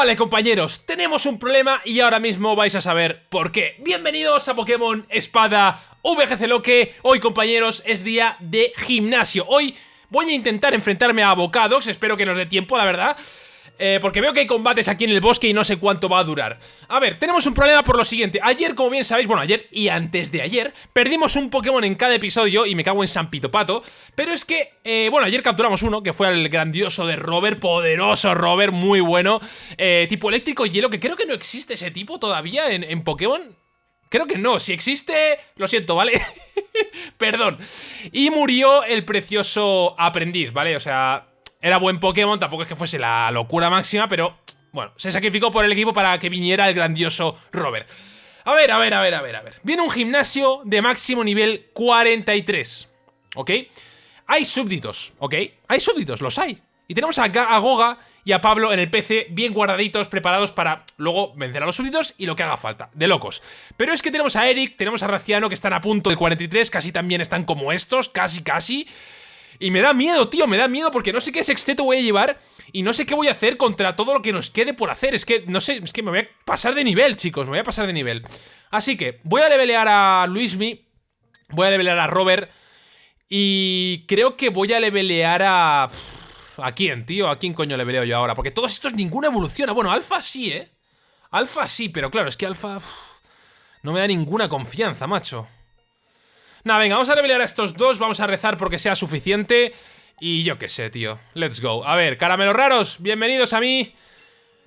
Vale, compañeros, tenemos un problema y ahora mismo vais a saber por qué. Bienvenidos a Pokémon Espada VGC Loque. Hoy, compañeros, es día de gimnasio. Hoy voy a intentar enfrentarme a Bocadox, espero que nos dé tiempo, la verdad. Eh, porque veo que hay combates aquí en el bosque y no sé cuánto va a durar. A ver, tenemos un problema por lo siguiente. Ayer, como bien sabéis, bueno, ayer y antes de ayer, perdimos un Pokémon en cada episodio y me cago en San Pito Pato. Pero es que, eh, bueno, ayer capturamos uno, que fue el grandioso de Robert, poderoso Robert, muy bueno. Eh, tipo eléctrico hielo, que creo que no existe ese tipo todavía en, en Pokémon. Creo que no, si existe, lo siento, ¿vale? Perdón. Y murió el precioso aprendiz, ¿vale? O sea, era buen Pokémon, tampoco es que fuese la locura máxima, pero bueno, se sacrificó por el equipo para que viniera el grandioso Robert. A ver, a ver, a ver, a ver, a ver. Viene un gimnasio de máximo nivel 43, ¿ok? Hay súbditos, ¿ok? Hay súbditos, los hay. Y tenemos a, Goga y a Pablo en el PC bien guardaditos, preparados para luego vencer a los súbditos y lo que haga falta, de locos. Pero es que tenemos a Eric, tenemos a Raciano que están a punto del 43, casi también están como estos, casi, casi. Y me da miedo, tío, me da miedo porque no sé qué sexteto voy a llevar y no sé qué voy a hacer contra todo lo que nos quede por hacer. Es que, no sé, es que me voy a pasar de nivel, chicos, me voy a pasar de nivel. Así que voy a levelear a Luismi, voy a levelear a Robert y creo que voy a levelear a... ¿A quién, tío? ¿A quién coño leveleo yo ahora? Porque todos estos ninguna evoluciona. Bueno, Alfa sí, ¿eh? Alfa sí, pero claro, es que Alfa... No me da ninguna confianza, macho. Nada, venga, vamos a revelear a estos dos, vamos a rezar porque sea suficiente. Y yo qué sé, tío. Let's go. A ver, caramelos raros, bienvenidos a mí.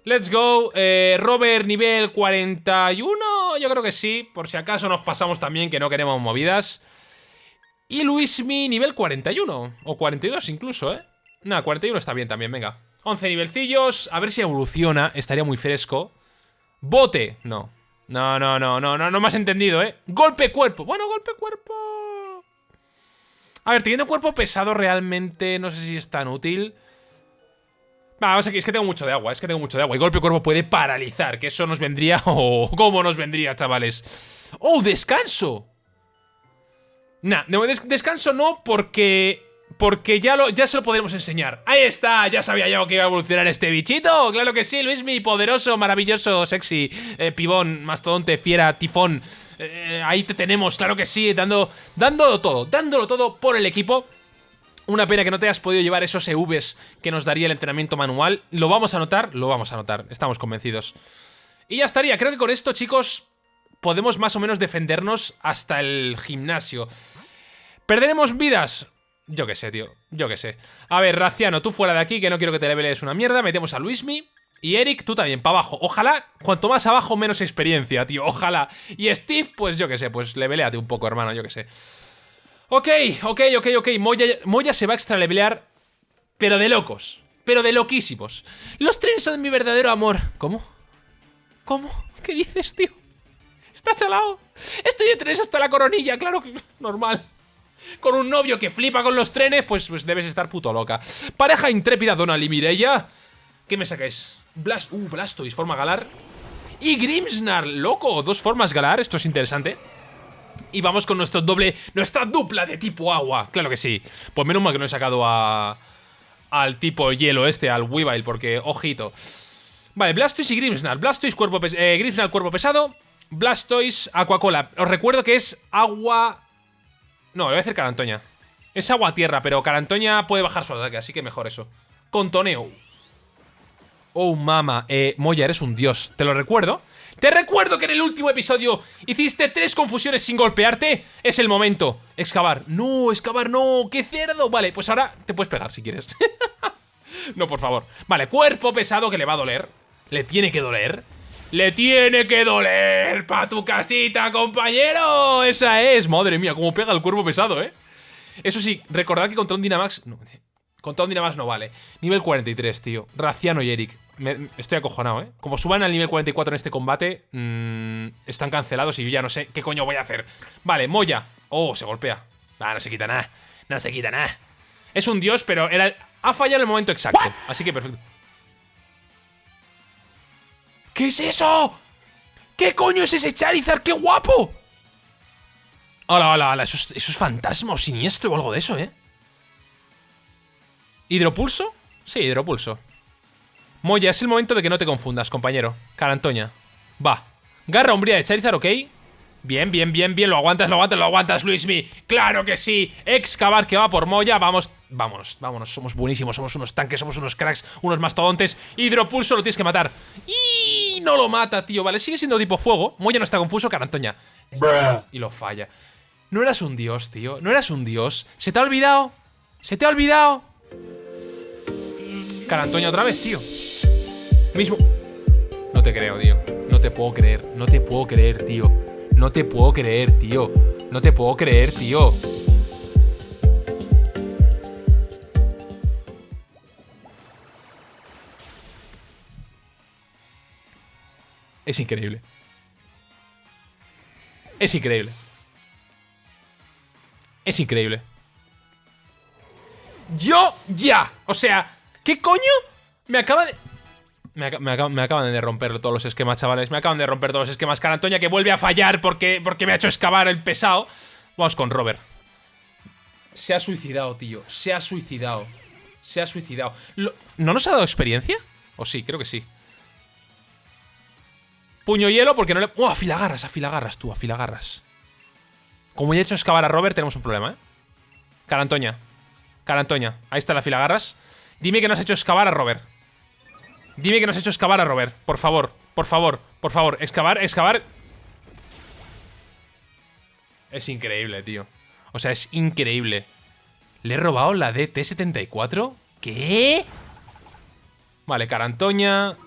Let's go. Eh, Robert, nivel 41, yo creo que sí. Por si acaso nos pasamos también, que no queremos movidas. Y Luismi, nivel 41. O 42 incluso, ¿eh? Nada, 41 está bien también, venga. 11 nivelcillos, a ver si evoluciona, estaría muy fresco. Bote, no. No, no, no, no, no, no me has entendido, ¿eh? Golpe cuerpo. Bueno, golpe cuerpo. A ver, teniendo cuerpo pesado realmente no sé si es tan útil. Vamos aquí, es que tengo mucho de agua, es que tengo mucho de agua. Y golpe cuerpo puede paralizar, que eso nos vendría... Oh, ¿cómo nos vendría, chavales? ¡Oh, descanso! Nah, descanso no porque porque ya, lo, ya se lo podremos enseñar. ¡Ahí está! Ya sabía yo que iba a evolucionar este bichito. ¡Claro que sí! Luis, mi poderoso, maravilloso, sexy, eh, pibón, mastodonte, fiera, tifón. Eh, ahí te tenemos, claro que sí, dando, dándolo todo, dándolo todo por el equipo. Una pena que no te hayas podido llevar esos EVs que nos daría el entrenamiento manual. ¿Lo vamos a notar? Lo vamos a notar, estamos convencidos. Y ya estaría, creo que con esto, chicos, podemos más o menos defendernos hasta el gimnasio. ¿Perderemos vidas? Yo qué sé, tío. Yo qué sé. A ver, Raciano, tú fuera de aquí, que no quiero que te leveles una mierda. Metemos a Luismi. Y Eric, tú también, para abajo. Ojalá, cuanto más abajo, menos experiencia, tío. Ojalá. Y Steve, pues yo qué sé, pues leveleate un poco, hermano, yo qué sé. Ok, ok, ok, ok. Moya, Moya se va a extra levelear, pero de locos. Pero de loquísimos. Los trenes son mi verdadero amor. ¿Cómo? ¿Cómo? ¿Qué dices, tío? Estás al lado. Estoy de trenes hasta la coronilla, claro que... Normal con un novio que flipa con los trenes, pues, pues debes estar puto loca. Pareja intrépida Donald y Mireia. ¿Qué me sacáis? Blast, uh, Blastoise, forma galar. Y Grimsnar, loco, dos formas galar, esto es interesante. Y vamos con nuestro doble, nuestra dupla de tipo agua, claro que sí. Pues menos mal que no he sacado a... Al tipo hielo este, al Weavile, porque, ojito. Vale, Blastoise y Grimsnar. Blastoise, cuerpo eh, Grimsnar, cuerpo pesado. Blastoise, Aquacola. Os recuerdo que es agua no, le voy a hacer Carantoña. Es agua-tierra, pero Carantoña puede bajar su ataque, así que mejor eso. Contoneo. Oh, mama. Eh, Moya, eres un dios. Te lo recuerdo. Te recuerdo que en el último episodio hiciste tres confusiones sin golpearte. Es el momento. Excavar. No, excavar no. ¡Qué cerdo! Vale, pues ahora te puedes pegar si quieres. no, por favor. Vale, cuerpo pesado que le va a doler. Le tiene que doler. ¡Le tiene que doler pa' tu casita, compañero! Esa es. Madre mía, cómo pega el cuerpo pesado, ¿eh? Eso sí, recordad que contra un Dynamax... No, contra un Dynamax no vale. Nivel 43, tío. Raciano y Eric. estoy acojonado, ¿eh? Como suban al nivel 44 en este combate, mmm, están cancelados y yo ya no sé qué coño voy a hacer. Vale, Moya. Oh, se golpea. Ah, no se quita nada. No se quita nada. Es un dios, pero era, ha fallado el momento exacto. Así que perfecto. ¿Qué es eso? ¿Qué coño es ese Charizard? ¡Qué guapo! Hola, hola, hola. Eso es, eso es fantasma o siniestro o algo de eso, ¿eh? ¿Hidropulso? Sí, hidropulso. Moya, es el momento de que no te confundas, compañero. Carantoña. Va. Garra umbría de Charizard, ok. Bien, bien, bien, bien. Lo aguantas, lo aguantas, lo aguantas, Luismi. ¡Claro que sí! Excavar que va por Moya. Vamos, vámonos, vámonos. Somos buenísimos, somos unos tanques, somos unos cracks, unos mastodontes. Hidropulso lo tienes que matar. Y no lo mata, tío. Vale, sigue siendo tipo fuego. Moya no está confuso, Carantoña. Y lo falla. No eras un dios, tío. No eras un dios. ¿Se te ha olvidado? ¿Se te ha olvidado? Carantoña otra vez, tío. Mismo. No te creo, tío. No te puedo creer. No te puedo creer, tío. No te puedo creer, tío. No te puedo creer, tío. Es increíble. Es increíble. Es increíble. Yo ya. O sea, ¿qué coño? Me acaba de... Me, acaban de romper todos los esquemas, chavales. Me acaban de romper todos los esquemas. Carantoña que vuelve a fallar porque, porque me ha hecho excavar el pesado. Vamos con Robert. Se ha suicidado, tío. Se ha suicidado. Se ha suicidado. ¿No nos ha dado experiencia? ¿O sí? Creo que sí. Puño hielo porque no le... ¡Oh, afilagarras! Afilagarras, tú, afilagarras. Como ya he hecho excavar a Robert, tenemos un problema, ¿eh? Carantoña. Carantoña. Ahí está la afilagarras. Dime que no has hecho excavar a Robert. Dime que nos has hecho excavar a Robert. Por favor, por favor, por favor. Excavar, excavar. Es increíble, tío. O sea, es increíble. ¿Le he robado la DT-74? ¿Qué? Vale, Carantoña.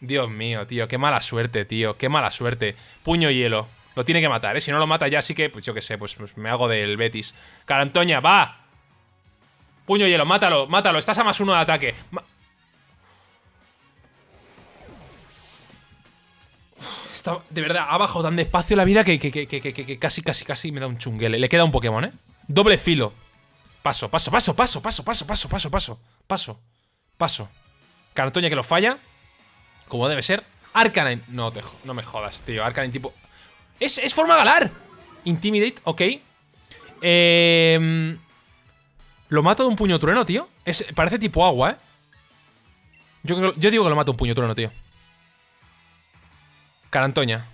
Dios mío, tío. Qué mala suerte, tío. Qué mala suerte. Puño hielo. Lo tiene que matar, ¿eh? Si no lo mata ya, sí que, pues yo qué sé, pues, pues me hago del Betis. Carantoña, va. Puño hielo, mátalo, mátalo. Estás a más uno de ataque. De verdad, ha bajado tan despacio la vida que, que, casi, casi, casi me da un chunguele. Le queda un Pokémon, ¿eh? Doble filo. Paso, paso, paso, paso, paso, paso, paso, paso, paso, paso, paso. Cartoña que lo falla. Como debe ser. Arcanine. No, te, no me jodas, tío. Arcanine tipo... Es, es forma galar. Intimidate, ok. Eh, lo mato de un puño trueno, tío. Es, parece tipo agua, ¿eh? Yo, yo digo que lo mato de un puño trueno, tío. Carantoña.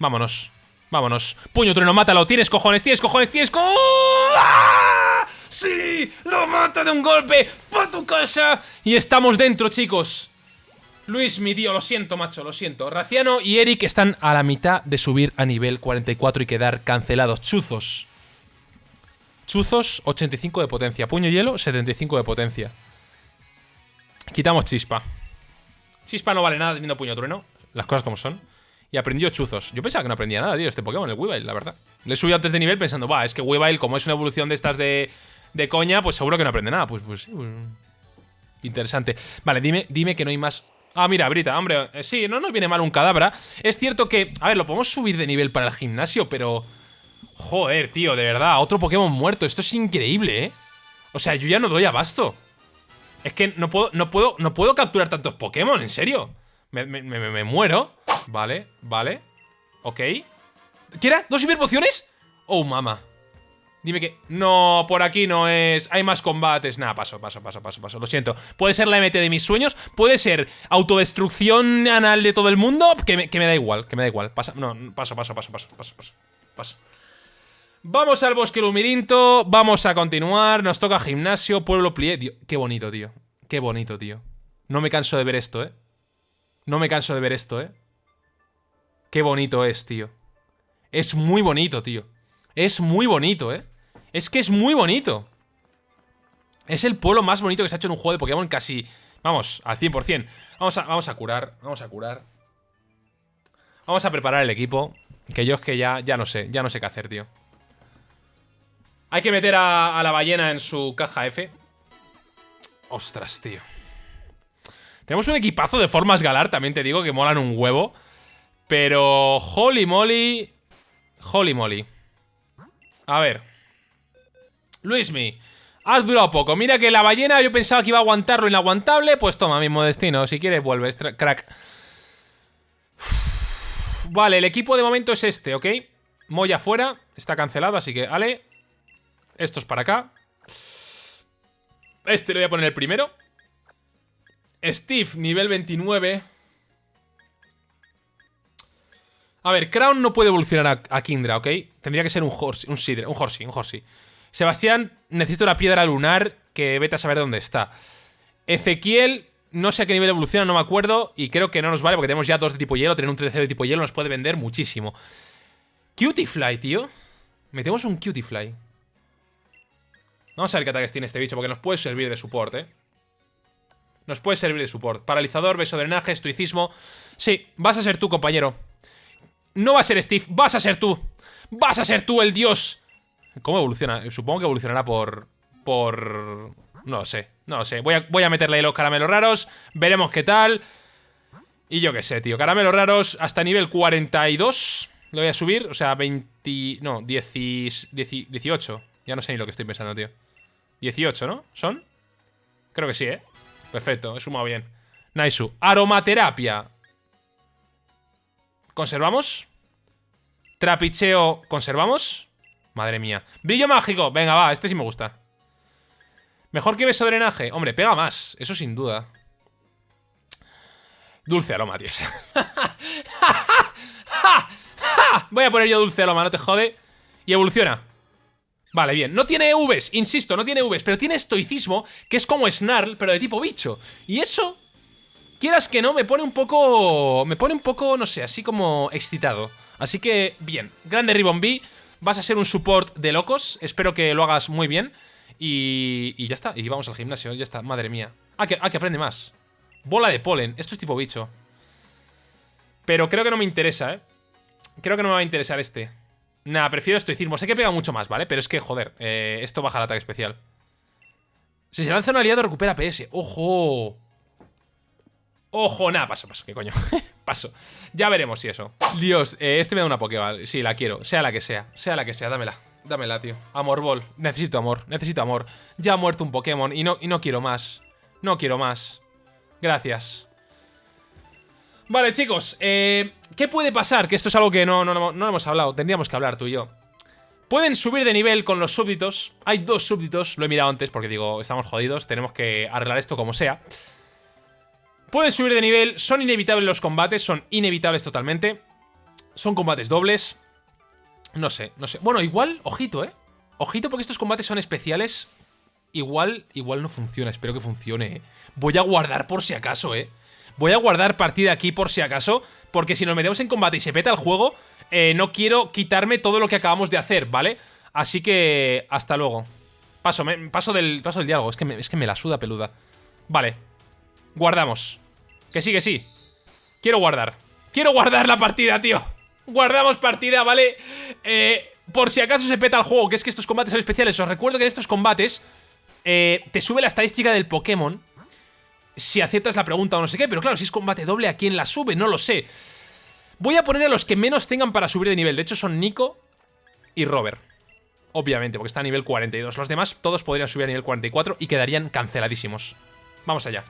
Vámonos. Vámonos. Puño trueno, mátalo. Tienes cojones, tienes cojones, tienes co... ¡Ah! ¡Sí! ¡Lo mata de un golpe! ¡Pa tu casa! Y estamos dentro, chicos. Luis, mi tío, lo siento, macho, lo siento. Raciano y Eric están a la mitad de subir a nivel 44 y quedar cancelados. Chuzos. Chuzos, 85 de potencia. Puño hielo, 75 de potencia. Quitamos chispa. Chispa no vale nada teniendo puño trueno. Las cosas como son y aprendió chuzos. Yo pensaba que no aprendía nada, tío, este Pokémon, el Weavile, la verdad. Le subí antes de nivel pensando, va, es que Weavile, como es una evolución de estas de, de coña, pues seguro que no aprende nada. Pues, pues, pues Interesante. Vale, dime, dime que no hay más... Ah, mira, Brita, hombre, eh, sí, no nos viene mal un cadabra. Es cierto que, a ver, lo podemos subir de nivel para el gimnasio, pero... Joder, tío, de verdad, otro Pokémon muerto. Esto es increíble, ¿eh? O sea, yo ya no doy abasto. Es que no puedo, no puedo, no puedo capturar tantos Pokémon, en serio. Me, me, me, me muero. Vale, vale. Ok. ¿Qué era? ¿Dos hiperpociones? Oh, mama. Dime que... No, por aquí no es... Hay más combates. Nada, paso, paso, paso, paso, paso. Lo siento. Puede ser la MT de mis sueños. Puede ser autodestrucción anal de todo el mundo. Que me, da igual, que me da igual. Pasa, no, paso, paso, paso, paso, paso, paso. Paso. Vamos al bosque lumirinto. Vamos a continuar. Nos toca gimnasio, pueblo plié. qué bonito, tío. Qué bonito, tío. No me canso de ver esto, ¿eh? No me canso de ver esto, ¿eh? Qué bonito es, tío. Es muy bonito, tío. Es muy bonito, ¿eh? Es que es muy bonito. Es el pueblo más bonito que se ha hecho en un juego de Pokémon casi... Vamos, al 100%. Vamos a, vamos a curar, vamos a curar. Vamos a preparar el equipo. Que yo es que ya, ya no sé, ya no sé qué hacer, tío. Hay que meter a, a la ballena en su caja F. Ostras, tío. Tenemos un equipazo de formas galar, también te digo, que molan un huevo. Pero... Holy moly... Holy moly. A ver. Luismi. Has durado poco. Mira que la ballena yo pensaba que iba a aguantar lo inaguantable. Pues toma, mismo destino. Si quieres vuelves, crack. Vale, el equipo de momento es este, ¿ok? Moya fuera. Está cancelado, así que, Ale. Esto es para acá. Este lo voy a poner el primero. Steve, nivel 29. A ver, Crown no puede evolucionar a, Kindra, ¿ok? Tendría que ser un Horsey, un Sidre, un Horsey, un Horsey. Sebastián, necesito la piedra lunar que vete a saber dónde está. Ezequiel, no sé a qué nivel evoluciona, no me acuerdo. Y creo que no nos vale porque tenemos ya dos de tipo hielo. Tener un tercero de tipo hielo nos puede vender muchísimo. Cutiefly, tío. Metemos un Cutiefly. Vamos a ver qué ataques tiene este bicho porque nos puede servir de soporte, ¿eh? Nos puede servir de soporte. Paralizador, beso drenaje, estoicismo. Sí, vas a ser tú, compañero. No va a ser Steve, vas a ser tú. Vas a ser tú el dios. ¿Cómo evoluciona? Supongo que evolucionará por... Por... No lo sé, no lo sé. Voy a, voy a meterle los caramelos raros. Veremos qué tal. Y yo qué sé, tío. Caramelos raros hasta nivel 42. Lo voy a subir. O sea, 20... No, 10, 18. Ya no sé ni lo que estoy pensando, tío. 18, ¿no? ¿Son? Creo que sí, ¿eh? Perfecto, he sumado bien. Naisu. Aromaterapia. ¿Conservamos? Trapicheo, ¿conservamos? Madre mía. Brillo mágico. Venga, va, este sí me gusta. Mejor que beso drenaje. Hombre, pega más, eso sin duda. Dulce aroma, tío. Voy a poner yo dulce aroma, no te jode. Y evoluciona. Vale, bien. No tiene Vs, insisto, no tiene Vs, pero tiene estoicismo, que es como Snarl, pero de tipo bicho. Y eso quieras que no, me pone un poco... Me pone un poco, no sé, así como excitado. Así que, bien. Grande Ribbon. Vas a ser un support de locos. Espero que lo hagas muy bien. Y, y ya está. Y vamos al gimnasio. Ya está. Madre mía. Ah que, ah, que aprende más. Bola de polen. Esto es tipo bicho. Pero creo que no me interesa, ¿eh? Creo que no me va a interesar este. Nada, prefiero estoicismo. Sé que pega mucho más, ¿vale? Pero es que, joder, eh, esto baja el ataque especial. Si se lanza un aliado, recupera PS. ¡Ojo! Ojo, nada, paso, paso, qué coño Paso, ya veremos si eso. Dios, eh, este me da una Pokéball, sí, la quiero. Sea la que sea, sea la que sea, dámela Dámela, tío, Amor Ball, necesito amor, necesito amor. Ya ha muerto un Pokémon y no, y no quiero más. No quiero más. Gracias. Vale, chicos, eh, ¿qué puede pasar? Que esto es algo que no, no, no, no hemos hablado. Tendríamos que hablar tú y yo. Pueden subir de nivel con los súbditos. Hay dos súbditos, lo he mirado antes porque digo, estamos jodidos Tenemos que arreglar esto como sea Pueden subir de nivel, son inevitables los combates, son inevitables totalmente. Son combates dobles. No sé, no sé. Bueno, igual, ojito, ¿eh? Ojito porque estos combates son especiales. Igual, igual no funciona, espero que funcione, ¿eh? Voy a guardar por si acaso, ¿eh? Voy a guardar partida aquí por si acaso, porque si nos metemos en combate y se peta el juego, eh, no quiero quitarme todo lo que acabamos de hacer, ¿vale? Así que, hasta luego. Paso, paso, del, paso del diálogo, es que, es que me la suda peluda. Vale, guardamos. Que sí, que sí. Quiero guardar. Quiero guardar la partida, tío. Guardamos partida, ¿vale? Eh, por si acaso se peta el juego, que es que estos combates son especiales. Os recuerdo que en estos combates eh, te sube la estadística del Pokémon si aciertas la pregunta o no sé qué. Pero claro, si es combate doble, ¿a quién la sube? No lo sé. Voy a poner a los que menos tengan para subir de nivel. De hecho, son Nico y Robert. Obviamente, porque está a nivel 42. Los demás todos podrían subir a nivel 44 y quedarían canceladísimos. Vamos allá.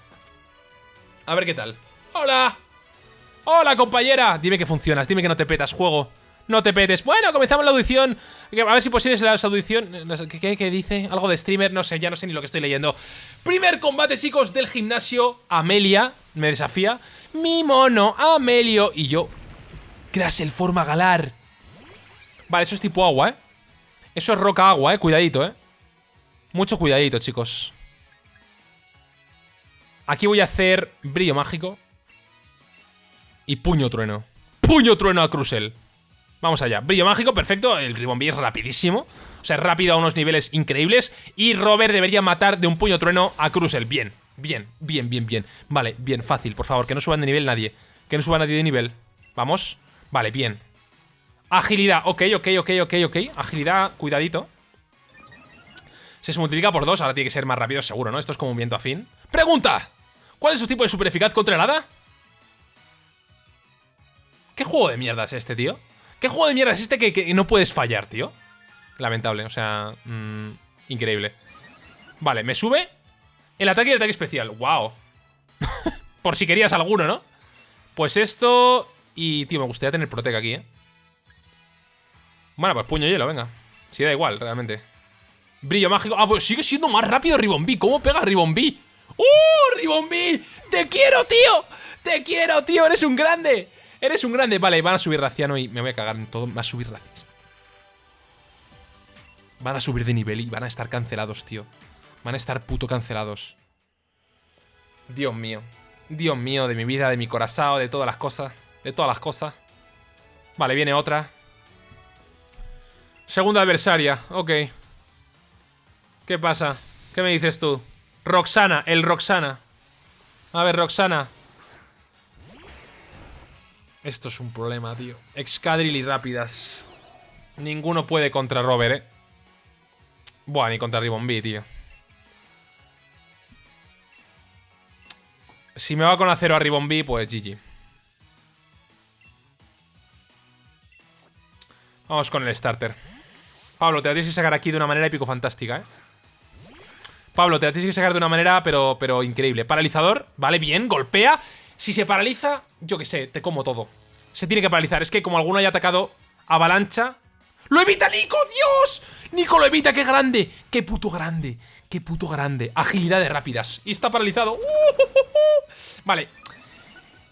A ver qué tal. ¡Hola! ¡Hola, compañera! Dime que funcionas, dime que no te petas, juego. No te petes. Bueno, comenzamos la audición. A ver si posible la audición. ¿Qué, ¿Qué, dice? Algo de streamer. No sé, ya no sé ni lo que estoy leyendo. Primer combate, chicos, del gimnasio. Amelia me desafía. Mi mono, Amelio. Y yo. el forma galar. Vale, eso es tipo agua, ¿eh? Eso es roca agua, ¿eh? Cuidadito, ¿eh? Mucho cuidadito, chicos. Aquí voy a hacer brillo mágico. Y puño trueno. ¡Puño trueno a Crucel! Vamos allá. Brillo mágico, perfecto. El Ribombee es rapidísimo. O sea, rápido a unos niveles increíbles. Y Robert debería matar de un puño trueno a Crucel. Bien, bien, bien, bien, bien. Vale, bien, fácil, por favor. Que no suban de nivel nadie. Que no suba nadie de nivel. Vamos. Vale, bien. Agilidad. Ok, ok, ok, ok, ok. Agilidad, cuidadito. Se multiplica por dos. Ahora tiene que ser más rápido, seguro, ¿no? Esto es como un viento afín. ¡Pregunta! ¿Cuál es su tipo de super eficaz contra el hada? ¿Qué juego de mierda es este, tío? ¿Qué juego de mierda es este que, no puedes fallar, tío? Lamentable, o sea... Mm, increíble. Vale, me sube el ataque y el ataque especial. ¡Wow! Por si querías alguno, ¿no? Pues esto... Y, tío, me gustaría tener Protec aquí, ¿eh? Bueno, pues puño hielo, venga. Si da igual, realmente. Brillo mágico. Ah, pues sigue siendo más rápido Ribombee. ¿Cómo pega Ribombee? ¡Uh! ¡Ribombi! ¡Te quiero, tío! ¡Te quiero, tío! ¡Eres un grande! ¡Eres un grande! Vale, van a subir Raciano y me voy a cagar en todo. Va a subir Raciano. Van a subir de nivel y van a estar cancelados, tío. Van a estar puto cancelados. Dios mío. Dios mío, de mi vida, de mi corazón, de todas las cosas. De todas las cosas. Vale, viene otra. Segunda adversaria, ok. ¿Qué pasa? ¿Qué me dices tú? Roxana, el Roxana. A ver, Roxana. Esto es un problema, tío. Excadrill y rápidas. Ninguno puede contra Robert, eh. Buah, ni contra Ribbon tío. Si me va con acero a Ribbon pues GG. Vamos con el starter. Pablo, te la tienes que sacar aquí de una manera épico fantástica, ¿eh? Pablo, te la tienes que sacar de una manera, pero, pero increíble. Paralizador, vale, bien, golpea. Si se paraliza, yo qué sé, te como todo. Se tiene que paralizar. Es que como alguno haya atacado avalancha... ¡Lo evita Nico! ¡Dios! Nico lo evita, ¡qué grande! ¡Qué puto grande! ¡Qué puto grande! Agilidad de rápidas. Y está paralizado. Vale.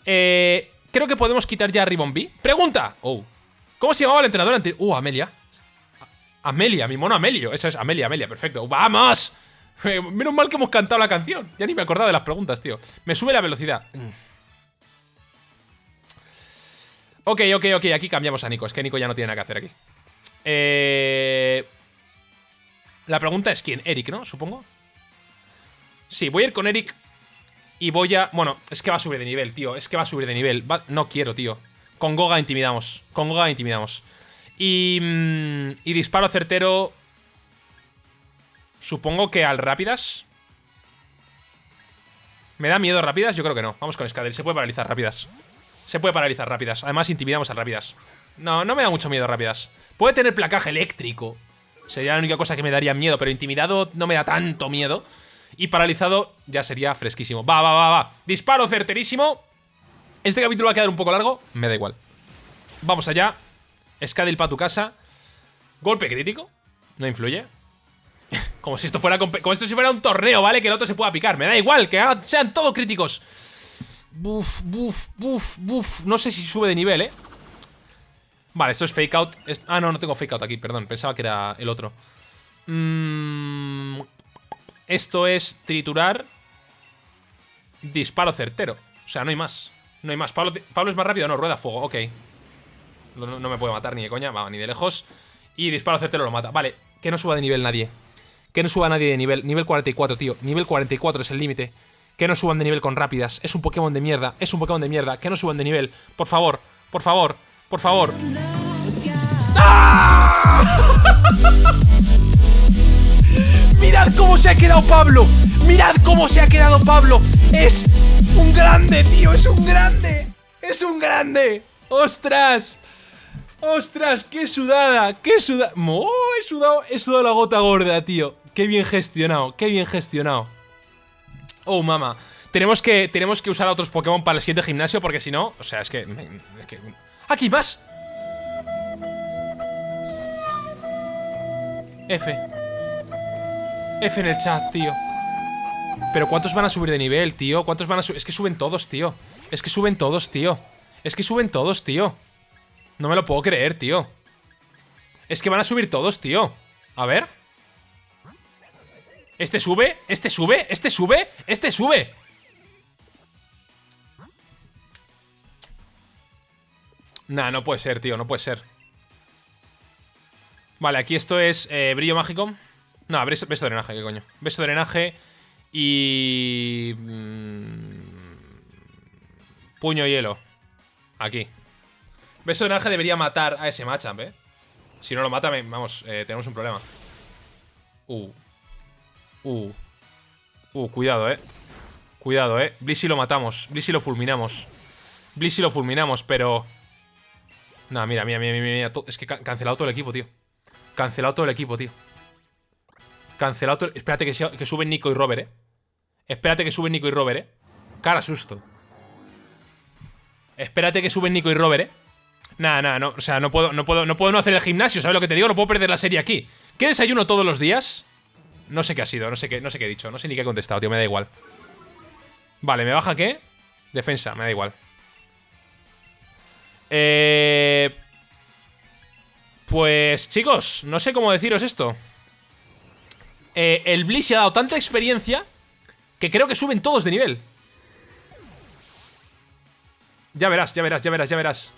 Eh, creo que podemos quitar ya a Ribbon Pregunta. Oh. ¿Cómo se llamaba el entrenador anterior? Uh, Amelia. Amelia, mi mono Amelio. Esa es Amelia, Amelia, perfecto. ¡Vamos! Menos mal que hemos cantado la canción. Ya ni me acordaba de las preguntas, tío. Me sube la velocidad. Ok, ok, ok. Aquí cambiamos a Nico. Es que Nico ya no tiene nada que hacer aquí. Eh... La pregunta es quién. Eric, ¿no? Supongo. Sí, voy a ir con Eric. Y voy a... Bueno, es que va a subir de nivel, tío. Es que va a subir de nivel. No quiero, tío. Con Goga intimidamos. Con Goga intimidamos. Y, mm, y disparo certero. Supongo que al rápidas. ¿Me da miedo rápidas? Yo creo que no. Vamos con Scadel. Se puede paralizar rápidas. Se puede paralizar rápidas. Además, intimidamos a rápidas. No, no me da mucho miedo rápidas. Puede tener placaje eléctrico. Sería la única cosa que me daría miedo. Pero intimidado no me da tanto miedo. Y paralizado ya sería fresquísimo. Va, va, va, va. Disparo certerísimo. Este capítulo va a quedar un poco largo. Me da igual. Vamos allá. Scadil para tu casa. Golpe crítico. No influye. como si esto fuera como esto si fuera un torneo, ¿vale? Que el otro se pueda picar. Me da igual, que sean todos críticos. Buf, buf, buf, buf. No sé si sube de nivel, ¿eh? Vale, esto es fake out. Ah, no, no tengo fake out aquí, perdón. Pensaba que era el otro. Mm, esto es triturar. Disparo certero. O sea, no hay más. No hay más. Pablo, Pablo es más rápido. No, rueda fuego. Ok. No, me puede matar ni de coña, va, ni de lejos. Y disparo certero lo mata. Vale, que no suba de nivel nadie. Que no suba nadie de nivel. Nivel 44, tío. Nivel 44 es el límite. Que no suban de nivel con rápidas. Es un Pokémon de mierda. Es un Pokémon de mierda. Que no suban de nivel. Por favor, por favor, por favor. ¡Ah! Mirad cómo se ha quedado Pablo. Mirad cómo se ha quedado Pablo. Es un grande, tío. Es un grande. Es un grande. ¡Ostras! ¡Ostras! ¡Qué sudada! ¡Qué sudada! ¡Oh! He sudado, he sudado la gota gorda, tío. ¡Qué bien gestionado! ¡Qué bien gestionado! Oh, mama. Tenemos que, tenemos que usar a otros Pokémon para el siguiente gimnasio porque si no... O sea, es que... Es que ¡Aquí más! F. F en el chat, tío. Pero ¿cuántos van a subir de nivel, tío? ¿Cuántos van a subir? Es que suben todos, tío. Es que suben todos, tío. Es que suben todos, tío. No me lo puedo creer, tío. Es que van a subir todos, tío. A ver. Este sube, este sube, este sube, este sube. Nah, no puede ser, tío, no puede ser. Vale, aquí esto es eh, brillo mágico. No, beso, beso de drenaje, ¿qué coño? Beso de drenaje y... Mm, puño hielo. Aquí. Beso de naranja debería matar a ese matchup, ¿eh? Si no lo mata, vamos, eh, tenemos un problema. Uh. Uh. Uh, cuidado, ¿eh? Cuidado, ¿eh? Blissey lo matamos. Blissey lo fulminamos. Blissey lo fulminamos, pero... No, mira, mira, mira, mira, mira. Es que cancelado todo el equipo, tío. Cancelado todo el equipo, tío. Cancelado todo el... Espérate que, suben Nico y Robert, ¿eh? Espérate que suben Nico y Robert, ¿eh? Cara susto. Espérate que suben Nico y Robert, ¿eh? Nada, nada, no, o sea, no puedo, no puedo, no puedo no hacer el gimnasio, ¿sabes lo que te digo? No puedo perder la serie aquí. ¿Qué desayuno todos los días? No sé qué ha sido, no sé qué, no sé qué he dicho, no sé ni qué he contestado, tío, me da igual. Vale, ¿me baja qué? Defensa, me da igual. Eh... Pues, chicos, no sé cómo deciros esto. Eh, el Bliss ha dado tanta experiencia que creo que suben todos de nivel. Ya verás, ya verás, ya verás, ya verás.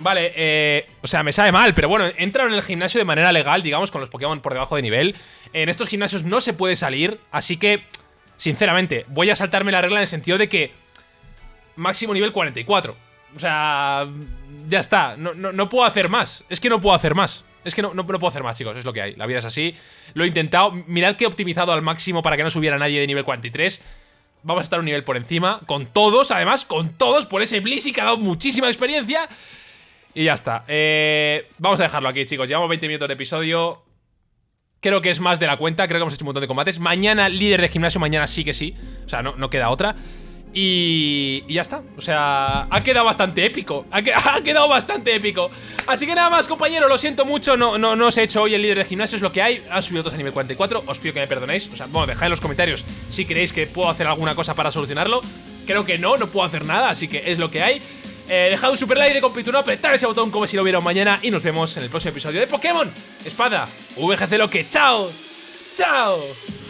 Vale, eh, o sea, me sabe mal, pero bueno, entraron en el gimnasio de manera legal, digamos, con los Pokémon por debajo de nivel. En estos gimnasios no se puede salir, así que, sinceramente, voy a saltarme la regla en el sentido de que máximo nivel 44. O sea, ya está, no, no, puedo hacer más, es que no puedo hacer más. Es que no, no, puedo hacer más, chicos, es lo que hay. La vida es así. Lo he intentado. Mirad que he optimizado al máximo para que no subiera nadie de nivel 43. Vamos a estar un nivel por encima. Con todos, además, con todos, por ese Blissey que ha dado muchísima experiencia. Y ya está. Eh, vamos a dejarlo aquí, chicos. Llevamos 20 minutos de episodio. Creo que es más de la cuenta. Creo que hemos hecho un montón de combates. Mañana, líder de gimnasio, mañana sí que sí. O sea, no, no queda otra. Y, y, ya está, o sea, ha quedado bastante épico ha, ha, quedado bastante épico Así que nada más, compañeros, lo siento mucho No, no, no os he hecho hoy el líder de gimnasio, es lo que hay Han subido todos a nivel 44, os pido que me perdonéis O sea, bueno, dejad en los comentarios si creéis que puedo hacer alguna cosa para solucionarlo Creo que no, no puedo hacer nada, así que es lo que hay eh, dejad un super like de compituno, apretad ese botón como si lo hubiera mañana y nos vemos en el próximo episodio de Pokémon Espada VGC Loque. ¡Chao! ¡Chao!